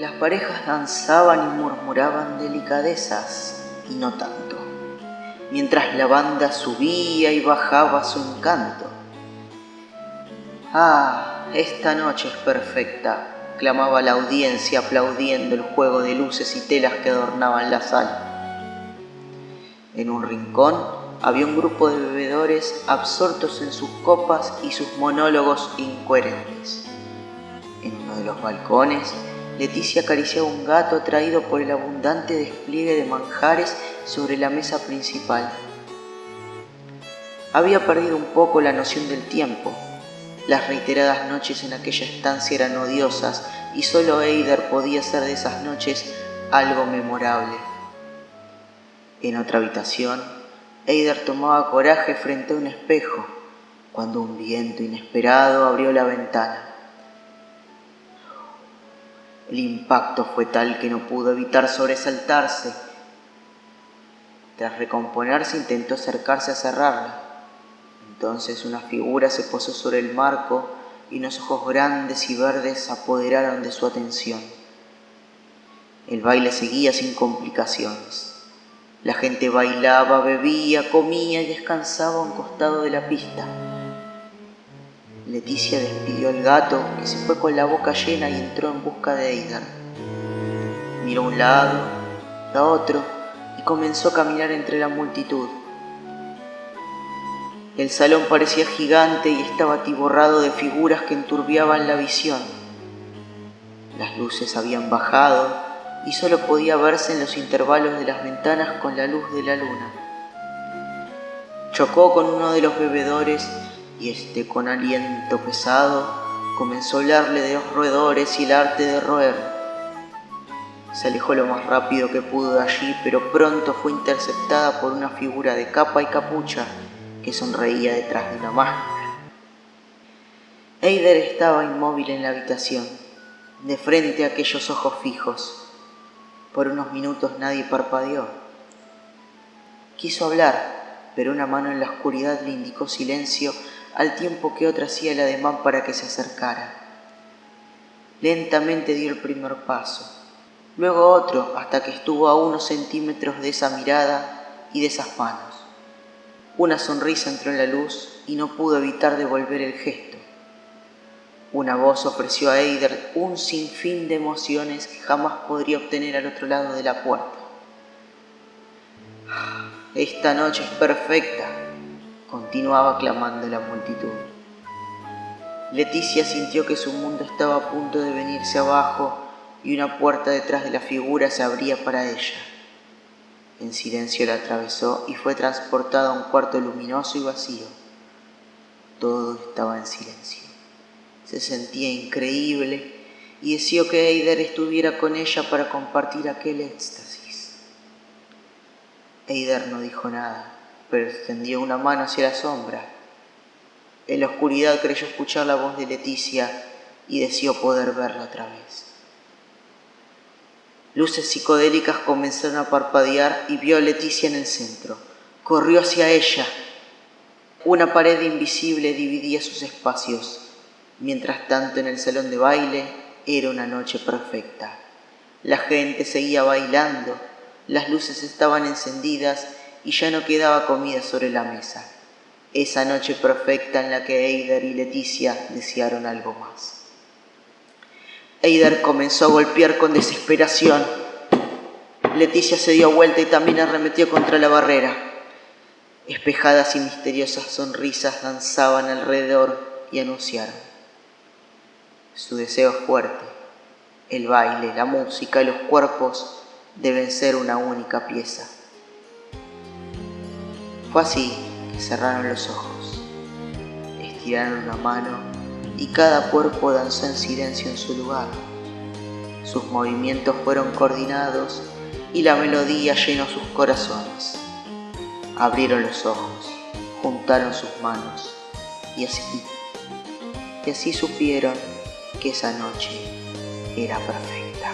Las parejas danzaban y murmuraban delicadezas, y no tanto, mientras la banda subía y bajaba su encanto. Ah, esta noche es perfecta, clamaba la audiencia aplaudiendo el juego de luces y telas que adornaban la sala. En un rincón había un grupo de bebedores absortos en sus copas y sus monólogos incoherentes. En uno de los balcones, Leticia acariciaba un gato atraído por el abundante despliegue de manjares sobre la mesa principal. Había perdido un poco la noción del tiempo. Las reiteradas noches en aquella estancia eran odiosas y solo Eider podía hacer de esas noches algo memorable. En otra habitación, Eider tomaba coraje frente a un espejo cuando un viento inesperado abrió la ventana. El impacto fue tal que no pudo evitar sobresaltarse. Tras recomponerse intentó acercarse a cerrarla. Entonces una figura se posó sobre el marco y unos ojos grandes y verdes se apoderaron de su atención. El baile seguía sin complicaciones. La gente bailaba, bebía, comía y descansaba a un costado de la pista. Leticia despidió al gato, que se fue con la boca llena y entró en busca de Eider. Miró a un lado, a otro, y comenzó a caminar entre la multitud. El salón parecía gigante y estaba atiborrado de figuras que enturbiaban la visión. Las luces habían bajado y solo podía verse en los intervalos de las ventanas con la luz de la luna. Chocó con uno de los bebedores y este con aliento pesado comenzó a hablarle de los roedores y el arte de roer. Se alejó lo más rápido que pudo de allí, pero pronto fue interceptada por una figura de capa y capucha que sonreía detrás de una máscara. Eider estaba inmóvil en la habitación, de frente a aquellos ojos fijos. Por unos minutos nadie parpadeó. Quiso hablar, pero una mano en la oscuridad le indicó silencio al tiempo que otra hacía el ademán para que se acercara. Lentamente dio el primer paso, luego otro hasta que estuvo a unos centímetros de esa mirada y de esas manos. Una sonrisa entró en la luz y no pudo evitar devolver el gesto. Una voz ofreció a Eider un sinfín de emociones que jamás podría obtener al otro lado de la puerta. Esta noche es perfecta, continuaba clamando la multitud. Leticia sintió que su mundo estaba a punto de venirse abajo y una puerta detrás de la figura se abría para ella. En silencio la atravesó y fue transportada a un cuarto luminoso y vacío. Todo estaba en silencio. Se sentía increíble y deseó que Eider estuviera con ella para compartir aquel éxtasis. Eider no dijo nada pero extendió una mano hacia la sombra. En la oscuridad creyó escuchar la voz de Leticia y deseó poder verla otra vez. Luces psicodélicas comenzaron a parpadear y vio a Leticia en el centro. Corrió hacia ella. Una pared invisible dividía sus espacios. Mientras tanto en el salón de baile era una noche perfecta. La gente seguía bailando, las luces estaban encendidas y ya no quedaba comida sobre la mesa. Esa noche perfecta en la que Eider y Leticia desearon algo más. Eider comenzó a golpear con desesperación. Leticia se dio vuelta y también arremetió contra la barrera. Espejadas y misteriosas sonrisas danzaban alrededor y anunciaron. Su deseo es fuerte. El baile, la música y los cuerpos deben ser una única pieza. Fue así que cerraron los ojos, estiraron la mano y cada cuerpo danzó en silencio en su lugar. Sus movimientos fueron coordinados y la melodía llenó sus corazones. Abrieron los ojos, juntaron sus manos y así, y así supieron que esa noche era perfecta.